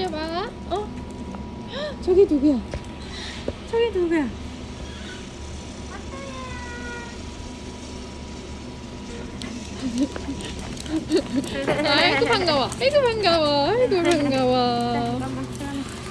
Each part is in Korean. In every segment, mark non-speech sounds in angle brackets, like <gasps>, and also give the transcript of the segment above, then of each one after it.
기다려봐. 어? 헉, <gasps> 저기 누구야? 저기 누구야? 아이고 반가워. 아이고 반가워. 아이고 반가워.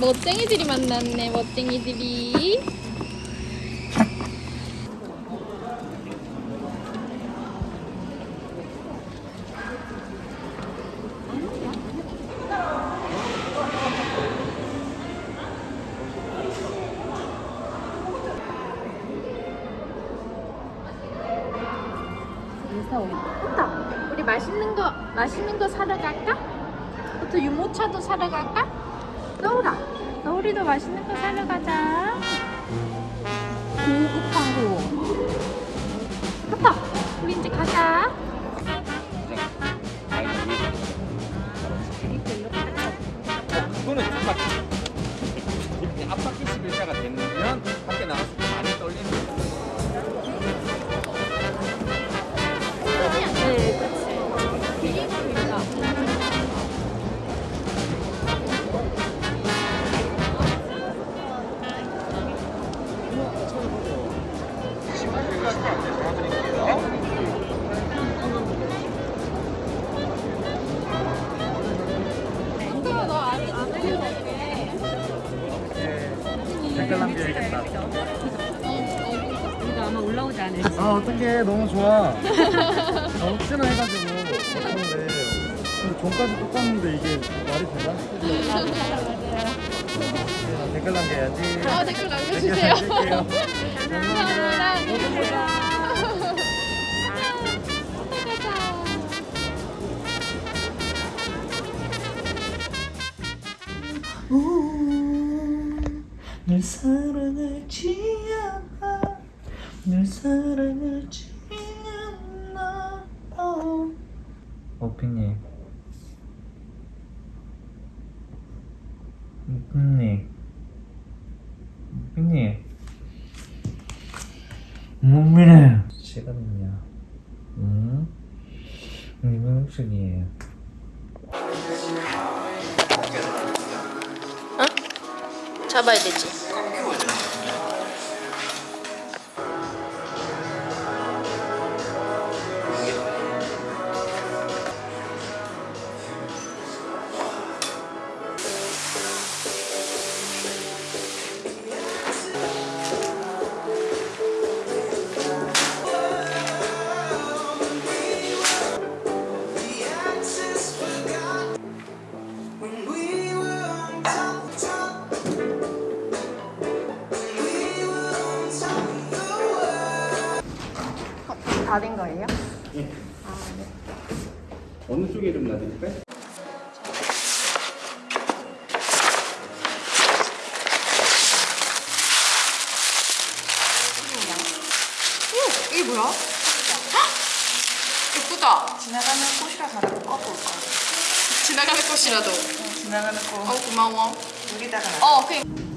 멋쟁이들이 만났네. 멋쟁이들이. 호타, 우리 맛있는 거 맛있는 거 사러 갈까? 호타 유모차도 사러 갈까? 너울아, 너울이도 맛있는 거 사러 가자. 고급하고. 호타, 우리 이제 가자. 어, 그거는. 이렇게 앞바퀴 11자가 되면 밖에 나갔을 때 너무 좋아. 아, 혹시나 해가지고 근데 전까지 똑같는데 이게 말이 되나? 아, 댓글 남겨야지. 아, 댓글 남겨주세요. 남길게요. 널 사랑하지 않아 널 사랑하지 오피님. 오피님. 오피님. 몸이래 시간이냐? 응? 이번 시이에요? 잡아야 되지. 어느 쪽에 좀 놔드릴까요? 오, 이게 뭐야? 헉! 예쁘다. 지나가는 꽃이라서 나도 꺼볼까? 지나가는 꽃이라도. 지나가는 꽃 어, 고마워. 여기다가 놔. 어, 그.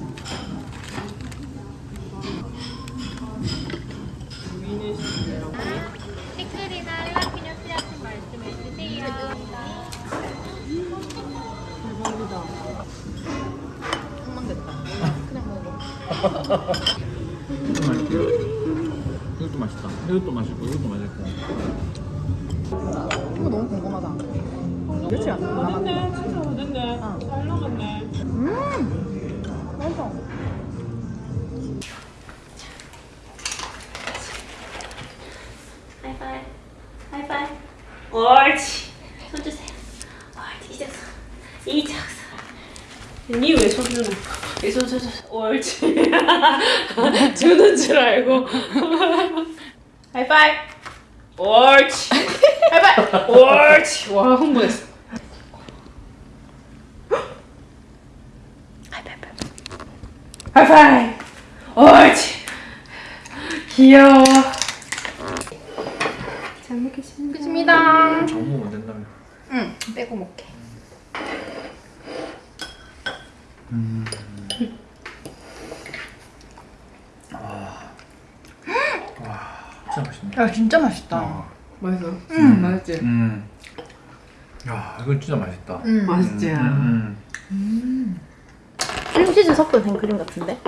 댓글이나 말씀해 주세요. 이것도 맛있고요 이것도 맛있다 이것도 맛있고 이것도 맛있고 이거 너무 궁금하다. 그렇지 않나? 됐네, 진짜 됐네. 잘 나갔네. 음, 줄 알고. <laughs> 하이파이. 옳지. 하이파이. 옳지. <laughs> 와, 흥분했어. 하이파이. 옳지. 귀여워. 잘 먹겠습니다. 끝입니다. 너무 안 된다며 응, 빼고 먹게. 진짜 맛있네 야, 진짜 맛있다. 어. 맛있어? 응 맛있지? 음. 야 이거 진짜 맛있다 음. 맛있지? 음, 음. 크림치즈 섞은 생크림 같은데?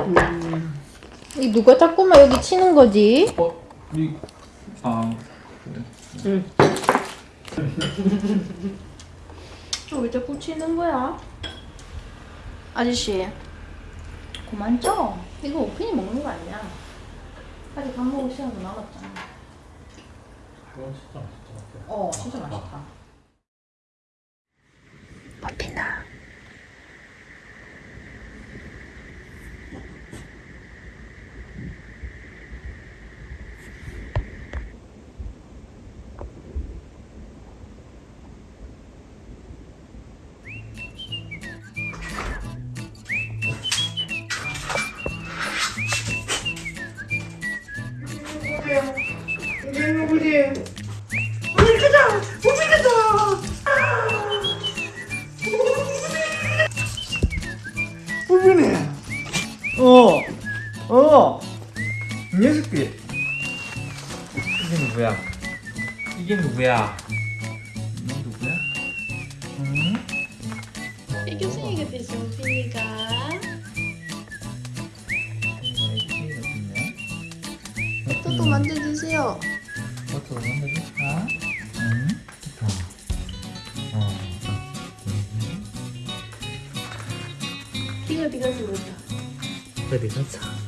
이 누가 자꾸만 여기 치는 거지? 어? 이... 아... 그래. <laughs> 왜 자꾸 치는 거야? 아저씨 그만 쳐 이거 오픈이 먹는 거 아니야 아직 밥 먹을 시간도 남았잖아 진짜 맛있다 어 진짜 맛있다. 버피나 부빈이! 어! 어! 이 녀석이 이게 누구야? 이게 누구야? 어. 비가 비가 들어온다 어디 갔어?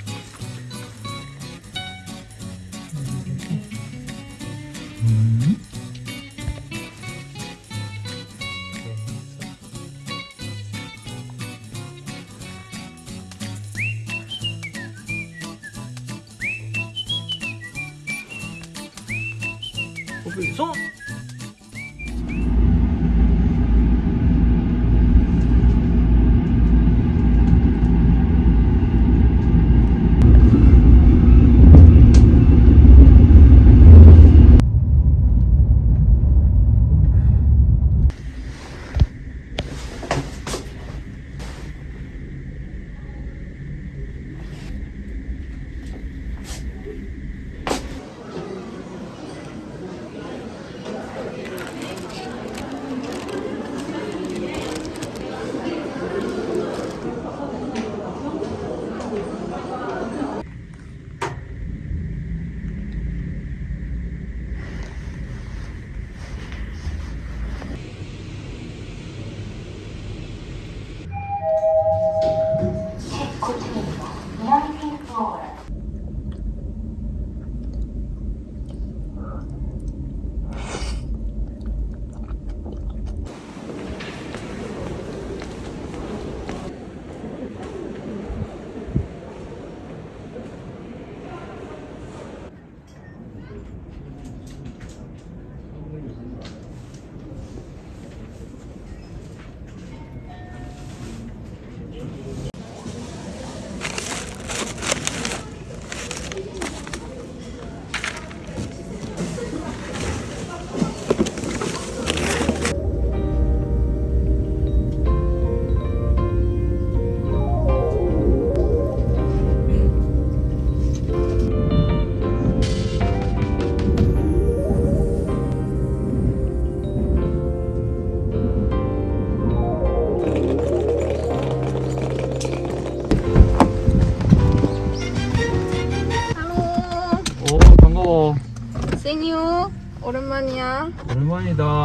오랜만이다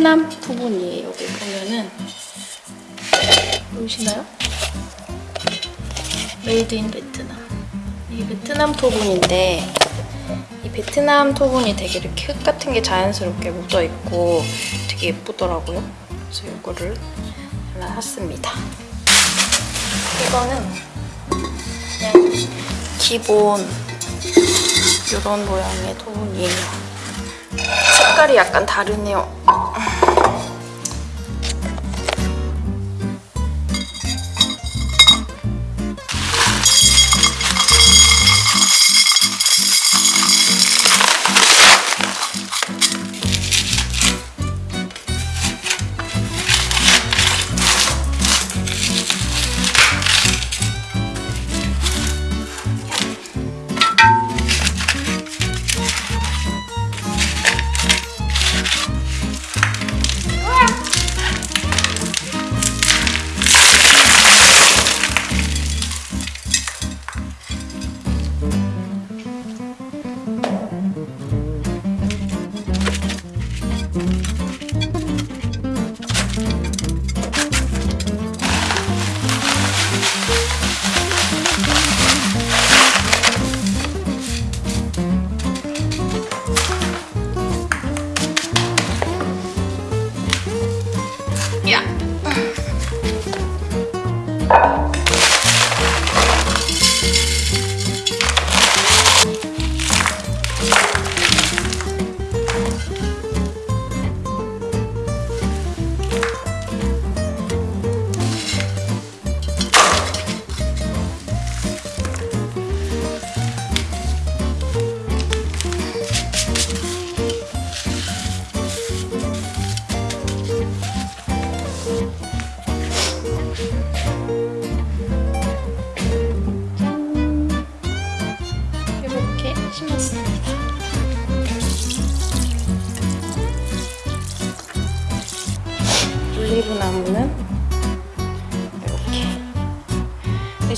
베트남 토분이에요. 여기 보면은 보이시나요? Made in Vietnam. 이게 베트남 토분인데 이 베트남 토분이 되게 이렇게 흙 같은 게 자연스럽게 묻어 있고 되게 예쁘더라고요. 그래서 이거를 하나 샀습니다. 이거는 그냥 기본 이런 모양의 토분이에요. 색깔이 약간 다르네요.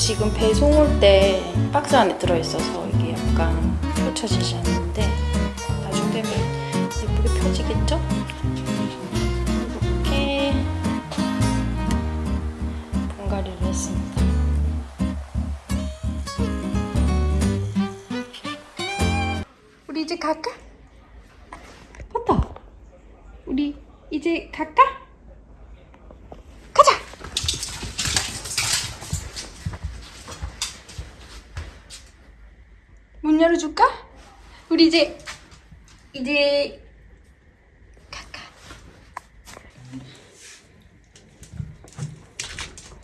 지금 배송 올 때 박스 안에 들어있어서 이게 약간 펼쳐지지 않는데 나중 되면 예쁘게 펴지겠죠? 이렇게 분갈이를 했습니다. 우리 이제 갈까? 맞다. 우리 이제 갈까? 우리 이제 이제 가까.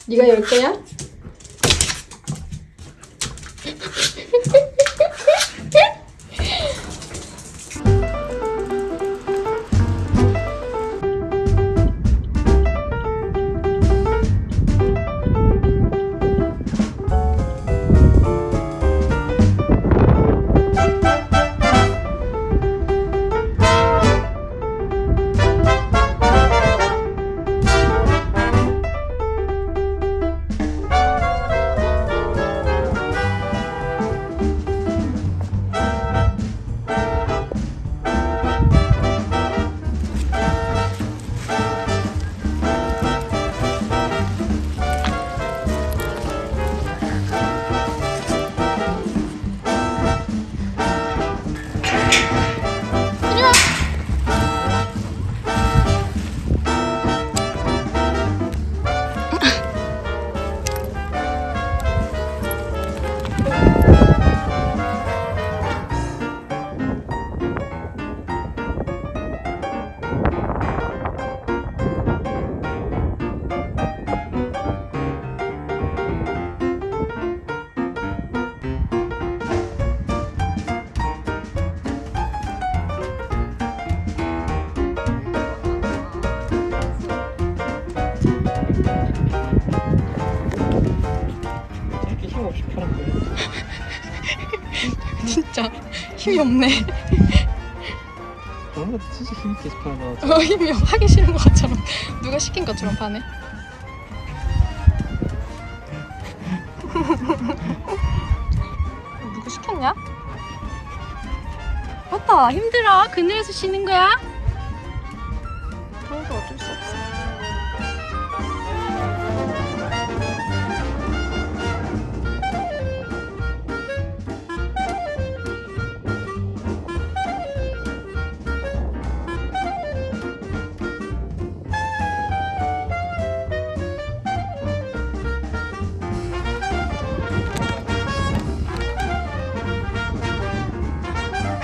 네가 열 거야? 힘이 없네. 뭔가 진짜 힘있게 같아. 어, 힘이 없- 하기 싫은 것처럼 누가 시킨 것처럼 파네. <laughs> 누구 시켰냐? 맞다 힘들어 그늘에서 쉬는 거야?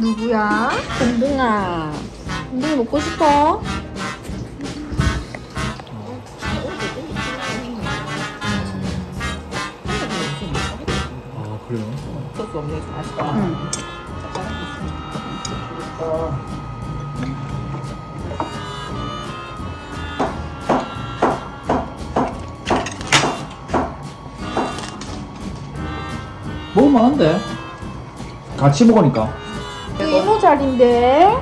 누구야? 공둥아. 공둥이 먹고 싶어? 아 그래요? 소스 없는 게 맛있다. 돼. 같이 먹으니까. 자리인데?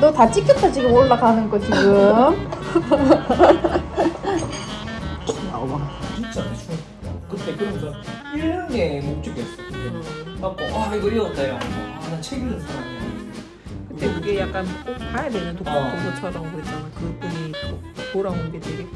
너 다 찍혔다 지금 올라가는 거 지금 진짜 대충 그때 그러면서 1년에 못 찍겠어. 갖고 아 이거 이었다요. 아나책 읽는 사람이야. 근데 그게 약간 꼭 봐야 되는 독- 어. 도서처럼 그랬잖아. 그분이 도- 돌아온 게 되게.